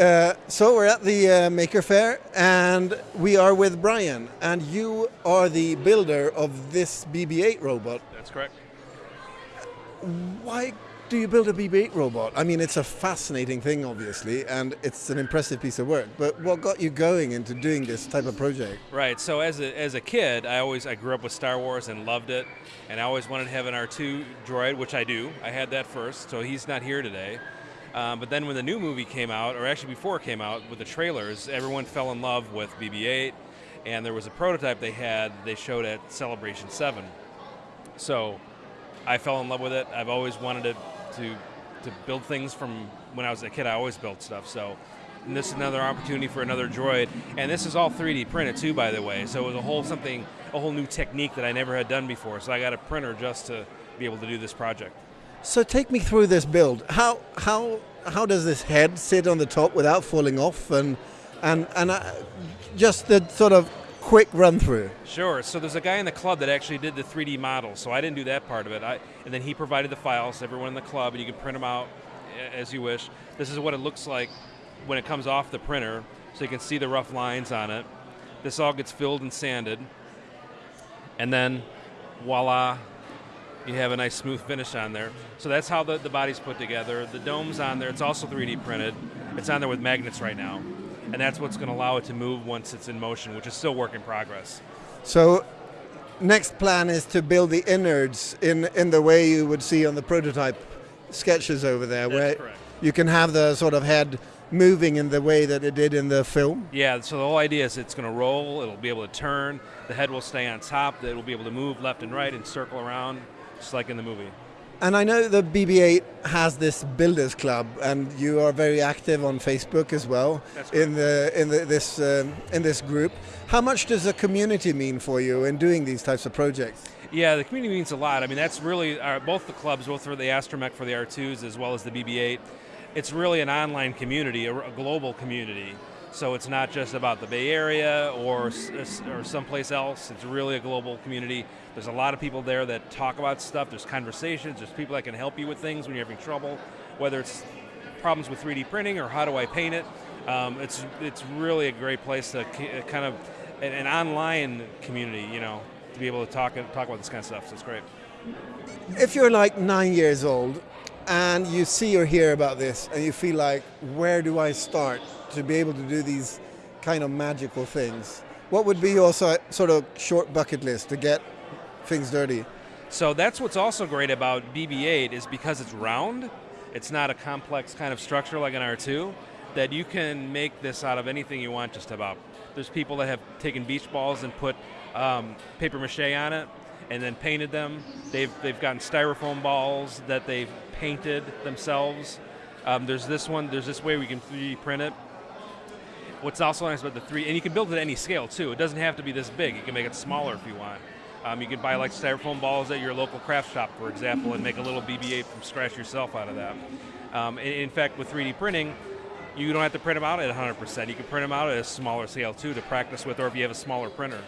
Uh, so we're at the uh, Maker Faire and we are with Brian and you are the builder of this BB-8 robot. That's correct. Why do you build a BB-8 robot? I mean, it's a fascinating thing, obviously, and it's an impressive piece of work. But what got you going into doing this type of project? Right. So as a, as a kid, I always I grew up with Star Wars and loved it, and I always wanted to have an R2 droid, which I do. I had that first, so he's not here today. Um, but then when the new movie came out, or actually before it came out, with the trailers, everyone fell in love with BB-8, and there was a prototype they had. They showed at Celebration 7. So I fell in love with it. I've always wanted to to to build things from when I was a kid. I always built stuff. So this is another opportunity for another droid, and this is all 3D printed too, by the way. So it was a whole something, a whole new technique that I never had done before. So I got a printer just to be able to do this project. So take me through this build. How how how does this head sit on the top without falling off, and and and uh, just the sort of quick run through? Sure. So there's a guy in the club that actually did the 3D model. So I didn't do that part of it. I, and then he provided the files, to everyone in the club, and you can print them out as you wish. This is what it looks like when it comes off the printer, so you can see the rough lines on it. This all gets filled and sanded, and then voila, you have a nice smooth finish on there. So that's how the, the body's put together. The dome's on there, it's also 3D printed. It's on there with magnets right now and that's what's going to allow it to move once it's in motion, which is still work in progress. So, next plan is to build the innards in in the way you would see on the prototype sketches over there, that's where correct. you can have the sort of head moving in the way that it did in the film. Yeah, so the whole idea is it's going to roll, it'll be able to turn, the head will stay on top, it will be able to move left and right and circle around, just like in the movie. And I know the BB-8 has this builders club, and you are very active on Facebook as well in the in the, this um, in this group. How much does the community mean for you in doing these types of projects? Yeah, the community means a lot. I mean, that's really our, both the clubs, both for the Astromech for the R2s as well as the BB-8. It's really an online community, a, a global community. So it's not just about the Bay Area or, or someplace else. It's really a global community. There's a lot of people there that talk about stuff. There's conversations. There's people that can help you with things when you're having trouble, whether it's problems with 3D printing or how do I paint it. Um, it's it's really a great place to kind of an, an, online community, you know, to be able to talk talk about this kind of stuff. So it's great. If you're like nine years old and you see or hear about this and you feel like, where do I start? to be able to do these kind of magical things. What would be your sort of short bucket list to get things dirty? So that's what's also great about BB-8 is because it's round, it's not a complex kind of structure like an R2, that you can make this out of anything you want just about. There's people that have taken beach balls and put um, paper mache on it and then painted them. They've, they've gotten styrofoam balls that they've painted themselves. Um, there's this one, there's this way we can 3D print it What's also nice about the three, and you can build it at any scale too. It doesn't have to be this big. You can make it smaller if you want. Um, you can buy like styrofoam balls at your local craft shop, for example, and make a little BB-8 from scratch yourself out of that. Um, in, in, fact, with 3D printing, you don't have to print them out at 100%. You can print them out at a smaller scale too to practice with, or if you have a smaller printer.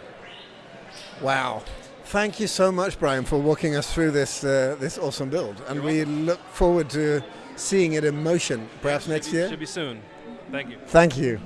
Wow. Thank you so much, Brian, for walking us through this uh, this awesome build, and we look forward to seeing it in motion, perhaps yeah, next be, year. Should be soon. Thank you. Thank you.